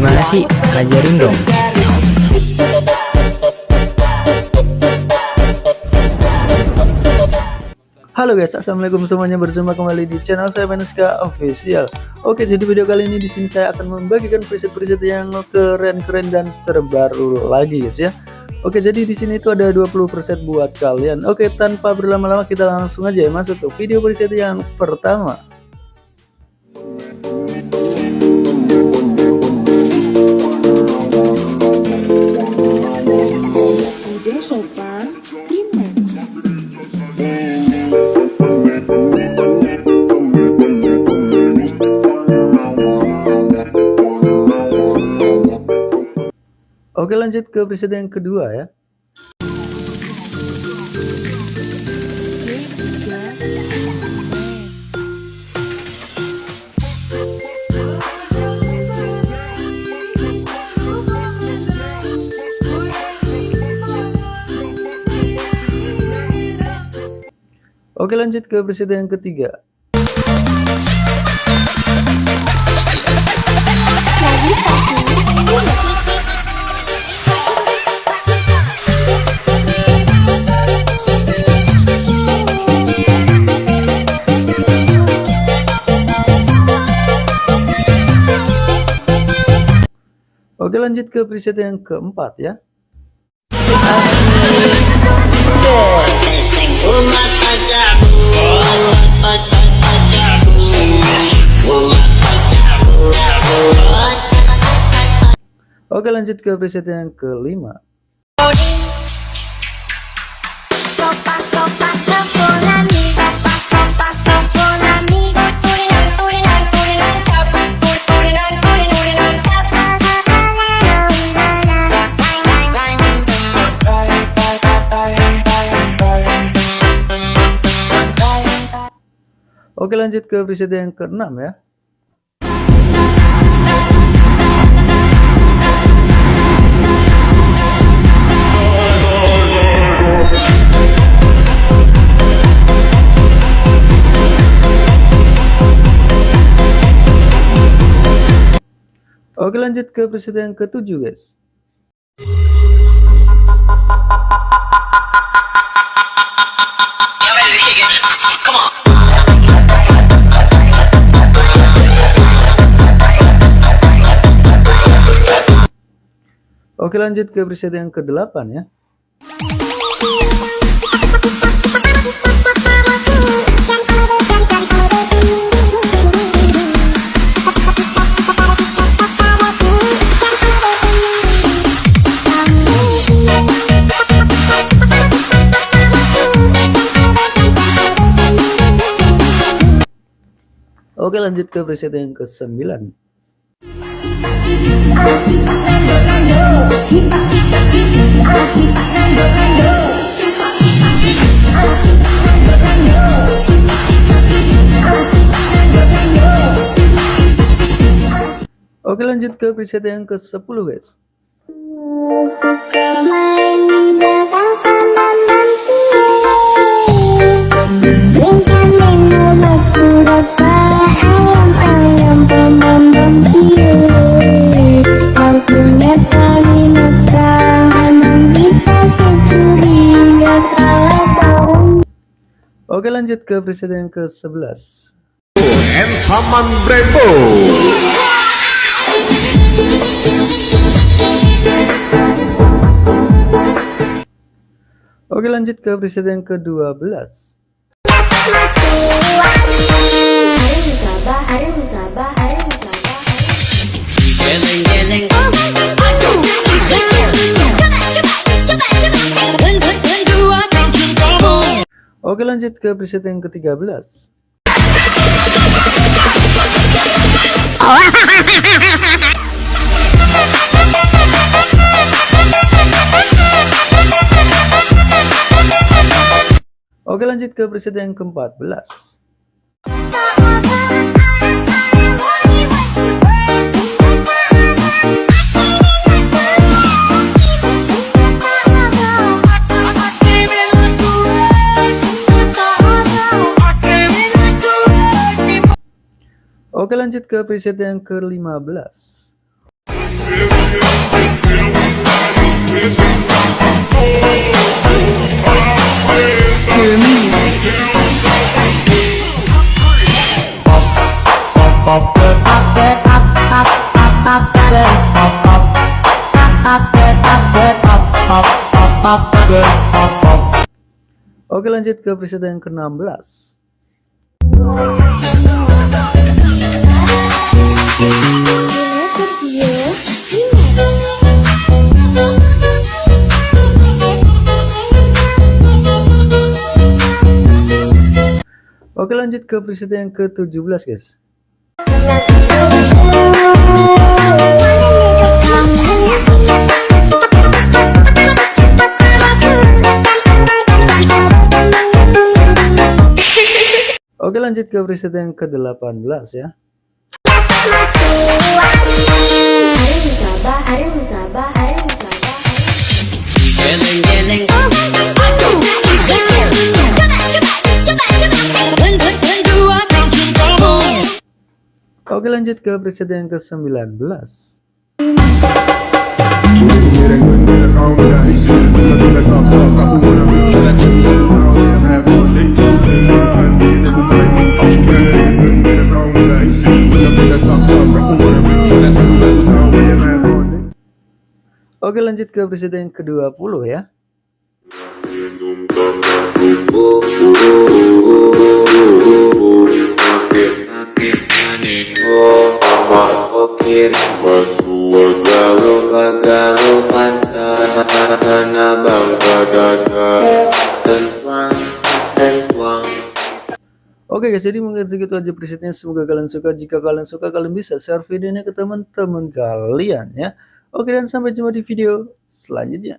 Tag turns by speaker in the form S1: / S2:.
S1: Gimana sih? Ajarin dong.
S2: Halo guys, assalamualaikum semuanya bersama kembali di channel saya Menuska Official. Oke, jadi video kali ini di sini saya akan membagikan preset-preset yang keren-keren dan terbaru lagi guys ya. Oke, jadi di sini itu ada 20 preset buat kalian. Oke, tanpa berlama-lama kita langsung aja ya masuk ke video preset yang pertama. Oke lanjut ke preset yang kedua ya. Oke lanjut ke preset yang ketiga. Oke lanjut ke preset yang keempat ya. Oke lanjut ke preset yang kelima. Oke lanjut ke preset yang keenam ya. Oke lanjut ke preset yang ketujuh guys. Oke lanjut ke preset yang ke-8 ya. Oke lanjut ke preset yang ke-9 Oke lanjut ke preset yang ke-10 guys Oke lanjut ke preset yang ke-11
S3: Ensaman Brembo.
S2: Oke lanjut ke preset yang ke-12 Oke lanjut ke preset yang ke-13 Oke lanjut ke preset yang ke-14 Oke lanjut ke preset yang ke-15 Oke lanjut ke preset yang ke-16 Oke lanjut ke preset yang ke-17 guys. Oke lanjut ke preset yang ke-18 ya Oke lanjut ke preset yang ke-19 Oke lanjut ke preset yang ke-20 ya Oke guys, jadi mungkin segitu aja presetnya. Semoga kalian suka. Jika kalian suka, kalian bisa share videonya ke teman-teman kalian ya. Oke dan sampai jumpa di video selanjutnya.